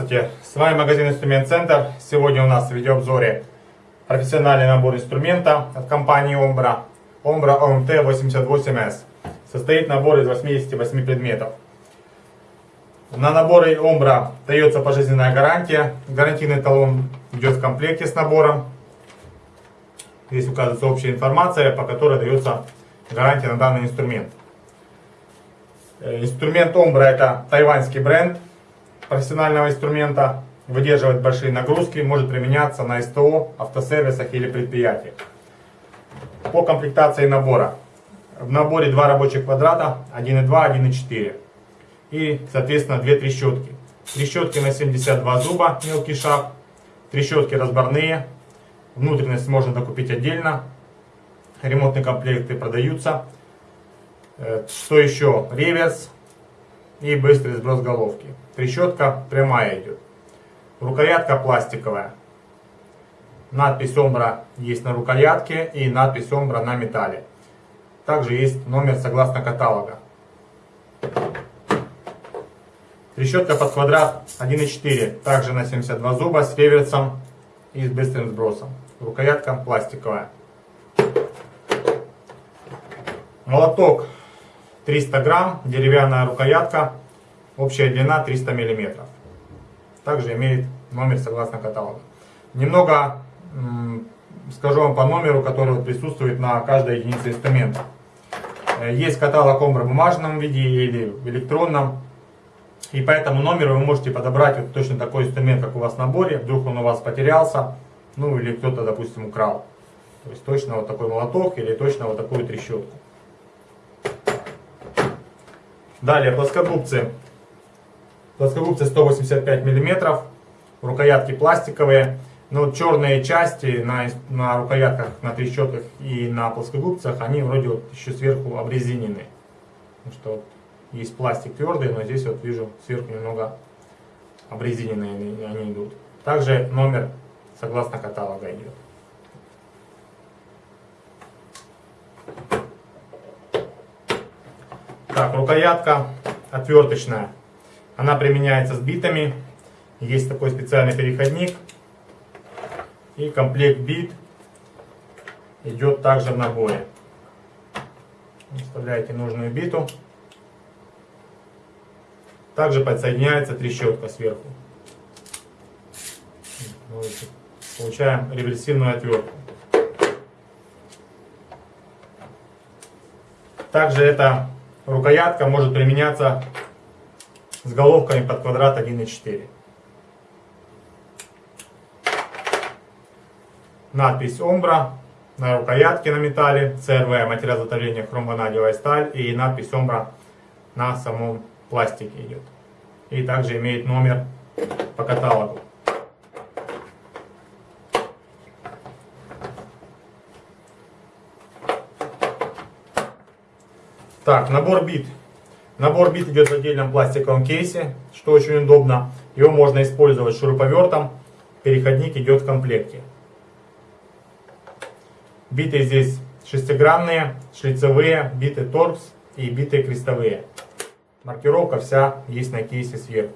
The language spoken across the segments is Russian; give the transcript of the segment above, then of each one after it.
Здравствуйте, с вами магазин Инструмент Центр. Сегодня у нас в видеообзоре профессиональный набор инструмента от компании Ombra. Ombra OMT 88S. Состоит набор из 88 предметов. На наборы Ombra дается пожизненная гарантия. Гарантийный талон идет в комплекте с набором. Здесь указывается общая информация, по которой дается гарантия на данный инструмент. Э, инструмент Ombra это тайваньский бренд профессионального инструмента, выдерживает большие нагрузки, может применяться на СТО, автосервисах или предприятиях. По комплектации набора. В наборе два рабочих квадрата, 1.2, 1.4. И, соответственно, две трещотки. Трещотки на 72 зуба, мелкий шаг. Трещотки разборные. Внутренность можно докупить отдельно. Ремонтные комплекты продаются. Э, что еще? Реверс и быстрый сброс головки. Трещотка прямая идет. Рукоятка пластиковая. Надпись Омбра есть на рукоятке и надпись Омбра на металле. Также есть номер согласно каталога. Трещотка под квадрат 1.4, также на 72 зуба с реверсом и с быстрым сбросом. Рукоятка пластиковая. Молоток 300 грамм, деревянная рукоятка Общая длина 300 мм. Также имеет номер согласно каталогу. Немного скажу вам по номеру, который присутствует на каждой единице инструмента. Э, есть каталог в бумажном виде или в электронном. И по этому номеру вы можете подобрать вот точно такой инструмент, как у вас в наборе. Вдруг он у вас потерялся, ну или кто-то, допустим, украл. То есть точно вот такой молоток или точно вот такую трещотку. Далее плоскогубцы Плоскогубцы 185 мм, рукоятки пластиковые. Но вот черные части на, на рукоятках, на трещотках и на плоскогубцах, они вроде вот еще сверху обрезинены. Потому что вот есть пластик твердый, но здесь вот вижу сверху немного обрезиненные они идут. Также номер согласно каталога идет. Так, рукоятка отверточная. Она применяется с битами. Есть такой специальный переходник. И комплект бит идет также в наборе. Вставляете нужную биту. Также подсоединяется трещотка сверху. Получаем реверсивную отвертку. Также эта рукоятка может применяться с головками под квадрат 1,4. Надпись Омбра на рукоятке на металле, CRV материал изготовления хромванадиевая сталь и надпись Омбра на самом пластике идет. И также имеет номер по каталогу. Так, набор бит Набор бит идет в отдельном пластиковом кейсе, что очень удобно. Его можно использовать шуруповертом. Переходник идет в комплекте. Биты здесь шестигранные, шлицевые, биты торкс и биты крестовые. Маркировка вся есть на кейсе сверху.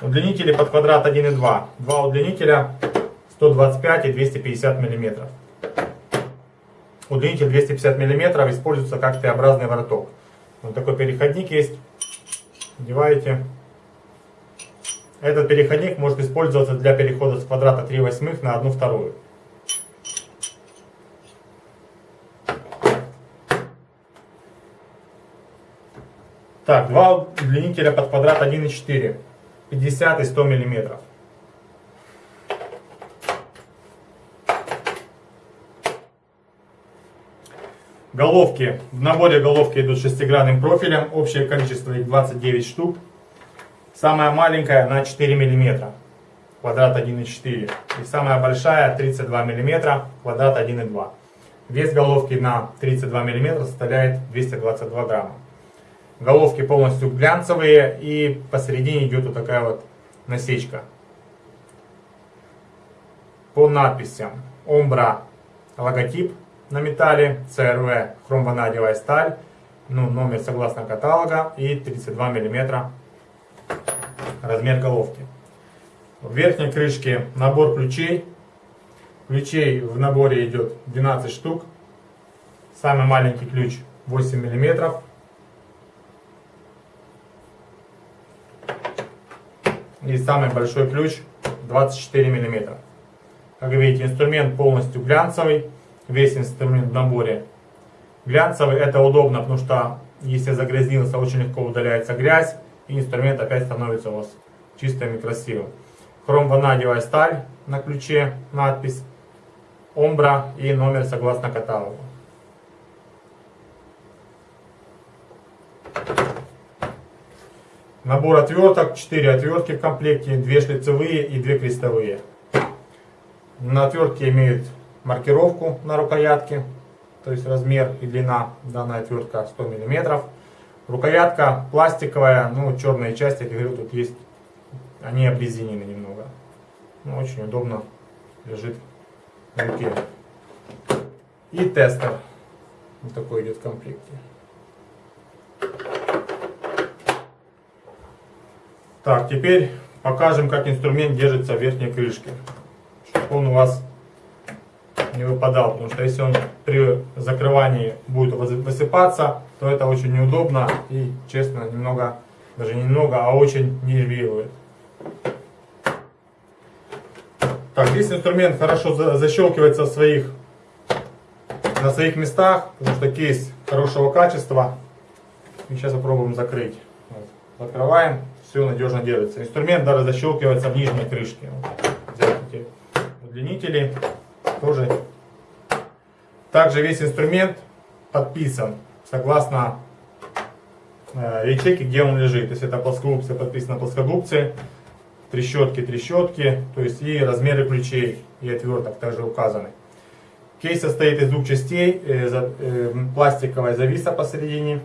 Удлинители под квадрат 1,2. Два удлинителя 125 и 250 миллиметров. Удлинитель 250 мм используется как Т-образный вороток. Вот такой переходник есть. Одеваете. Этот переходник может использоваться для перехода с квадрата 3 восьмых на 1 вторую. Так, два удлинителя под квадрат 1,4. 50 и 100 миллиметров. Головки. В наборе головки идут шестигранным профилем. Общее количество их 29 штук. Самая маленькая на 4 мм. Квадрат 1,4. И самая большая 32 мм. Квадрат 1,2. Вес головки на 32 мм составляет 222 грамма. Головки полностью глянцевые и посередине идет вот такая вот насечка. По надписям. Омбра логотип на металле, CRV хромванадиевая сталь, ну, номер согласно каталога и 32 мм размер головки. В верхней крышке набор ключей. Ключей в наборе идет 12 штук. Самый маленький ключ 8 миллиметров. И самый большой ключ 24 миллиметра. Как видите, инструмент полностью глянцевый. Весь инструмент в наборе глянцевый. Это удобно, потому что если загрязнился, очень легко удаляется грязь. И инструмент опять становится у вас чистым и красивым. Хромванадиевая сталь на ключе, надпись Омбра и номер согласно каталогу. Набор отверток, 4 отвертки в комплекте, 2 шлицевые и 2 крестовые. На отвертке имеют маркировку на рукоятке, то есть размер и длина данная отвертка 100 мм. Рукоятка пластиковая, ну черные части, как говорю, тут есть, они обрезинены немного. Ну, очень удобно лежит в руке. И тестер, вот такой идет в комплекте. Так, теперь покажем, как инструмент держится в верхней крышке. Чтобы он у вас не выпадал. Потому что если он при закрывании будет высыпаться, то это очень неудобно и, честно, немного, даже не немного, а очень нервирует. Так, здесь инструмент хорошо защелкивается в своих, на своих местах, потому что кейс хорошего качества. И сейчас попробуем закрыть. Вот. Открываем все надежно держится. Инструмент даже защелкивается в нижней крышке. Взять эти удлинители тоже. Также весь инструмент подписан согласно э, ячейке, где он лежит. То есть это плоскогубцы, подписано плоскогубцы, трещотки, трещотки, то есть и размеры ключей и отверток также указаны. Кейс состоит из двух частей, э, э, пластиковая зависа посередине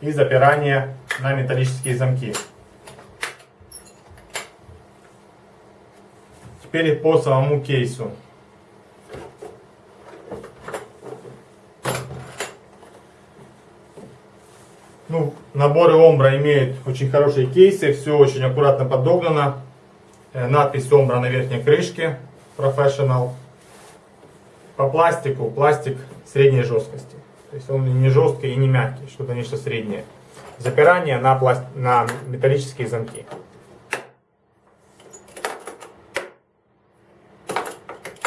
и запирание на металлические замки. Теперь по самому кейсу. Ну, наборы Омбра имеют очень хорошие кейсы, все очень аккуратно подогнано. Э, надпись Омбра на верхней крышке, Professional. По пластику, пластик средней жесткости. То есть он не жесткий и не мягкий, что-то нечто среднее. Запирание на, пласт... на металлические замки.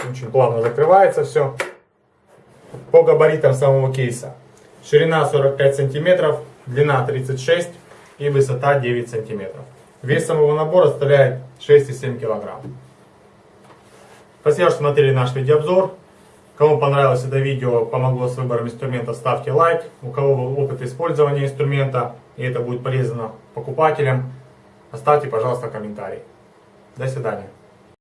Очень плавно закрывается все. По габаритам самого кейса. Ширина 45 сантиметров, длина 36 и высота 9 сантиметров. Вес самого набора составляет 6,7 килограмм. Спасибо, что смотрели наш видеообзор. Кому понравилось это видео, помогло с выбором инструмента, ставьте лайк. У кого был опыт использования инструмента, и это будет полезно покупателям, оставьте, пожалуйста, комментарий. До свидания.